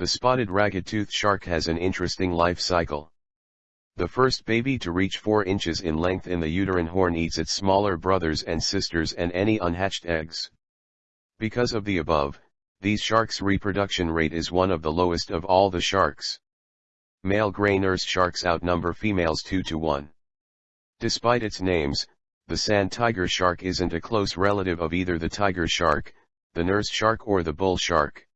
The spotted ragged-tooth shark has an interesting life cycle. The first baby to reach 4 inches in length in the uterine horn eats its smaller brothers and sisters and any unhatched eggs. Because of the above, these sharks' reproduction rate is one of the lowest of all the sharks. Male gray nurse sharks outnumber females 2 to 1. Despite its names, the sand tiger shark isn't a close relative of either the tiger shark, the nurse shark or the bull shark.